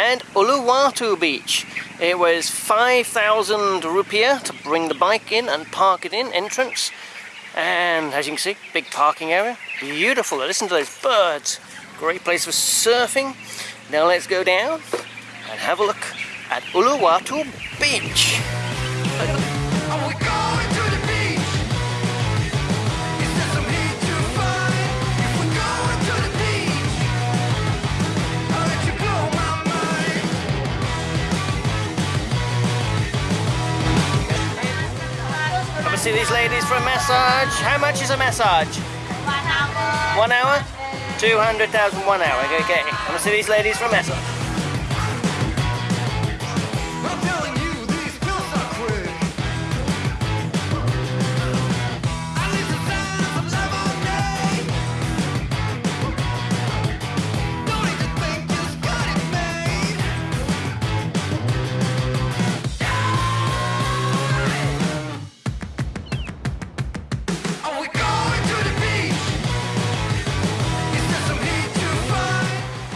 Uluwatu Beach. It was 5,000 rupiah to bring the bike in and park it in, entrance. And as you can see, big parking area. Beautiful, listen to those birds. Great place for surfing. Now let's go down and have a look at Uluwatu Beach. See these ladies for a massage. How much is a massage? One hour. One hour? 200,000 one hour. Okay, come and see these ladies for a massage.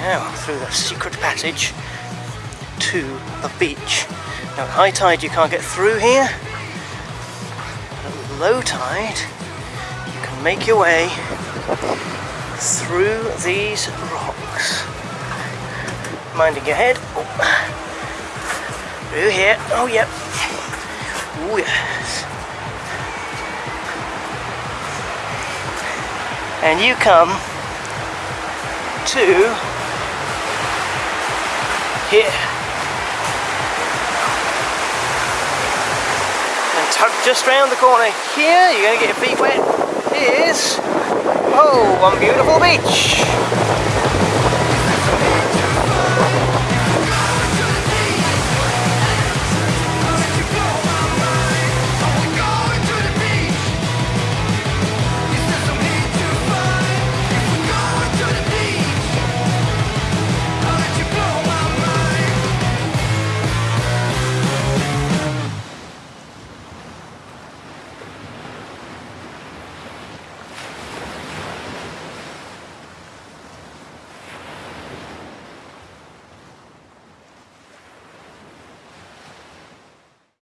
Now, through the secret passage to the beach. Now, at high tide you can't get through here. At low tide, you can make your way through these rocks. Minding your head. Oh. Through here. Oh, yep. Oh, yes. And you come to here. And tuck just round the corner here, you're going to get your feet wet, is, oh, one beautiful beach.